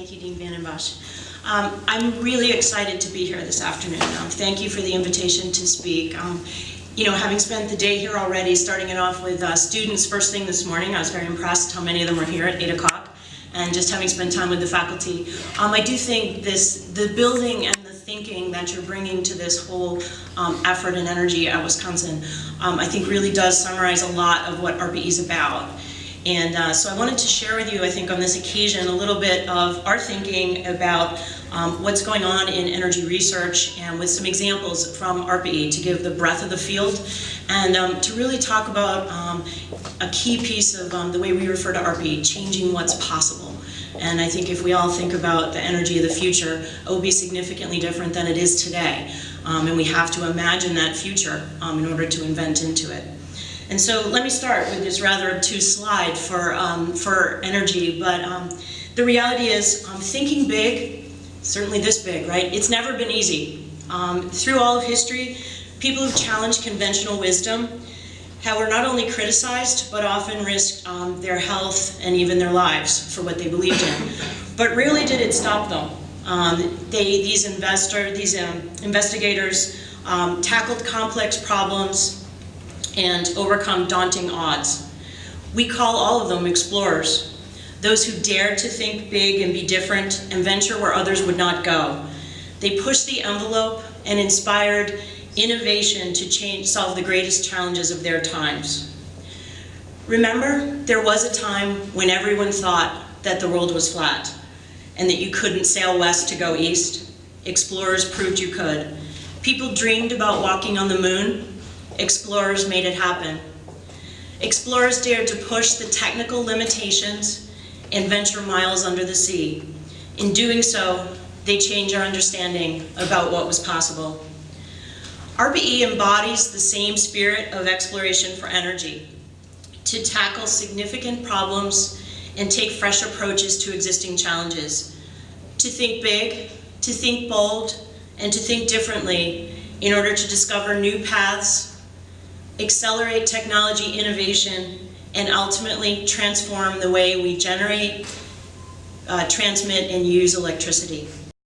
Thank you, Dean Van Bosch. Um, I'm really excited to be here this afternoon. Um, thank you for the invitation to speak. Um, you know, having spent the day here already, starting it off with uh, students first thing this morning, I was very impressed how many of them were here at 8 o'clock, and just having spent time with the faculty. Um, I do think this, the building and the thinking that you're bringing to this whole um, effort and energy at Wisconsin, um, I think really does summarize a lot of what ARPA-E is about. And uh, so I wanted to share with you, I think on this occasion, a little bit of our thinking about um, what's going on in energy research and with some examples from ARPA-E to give the breadth of the field and um, to really talk about um, a key piece of um, the way we refer to ARPA-E, changing what's possible. And I think if we all think about the energy of the future, it will be significantly different than it is today. Um, and we have to imagine that future um, in order to invent into it. And so let me start with this rather obtuse slide for, um, for energy, but um, the reality is um, thinking big, certainly this big, right? It's never been easy. Um, through all of history, people who've challenged conventional wisdom have were not only criticized, but often risked um, their health and even their lives for what they believed in. But rarely did it stop them. Um, they, these investor, these investigators tackled complex problems and overcome daunting odds. We call all of them explorers, those who dared to think big and be different and venture where others would not go. They pushed the envelope and inspired innovation to change, solve the greatest challenges of their times. Remember, there was a time when everyone thought that the world was flat and that you couldn't sail west to go east. Explorers proved you could. People dreamed about walking on the moon explorers made it happen. Explorers dared to push the technical limitations and venture miles under the sea. In doing so, they changed our understanding about what was possible. ARPA-E embodies the same spirit of exploration for energy, to tackle significant problems and take fresh approaches to existing challenges, to think big, to think bold, and to think differently in order to discover new paths accelerate technology innovation, and ultimately transform the way we generate, uh, transmit, and use electricity.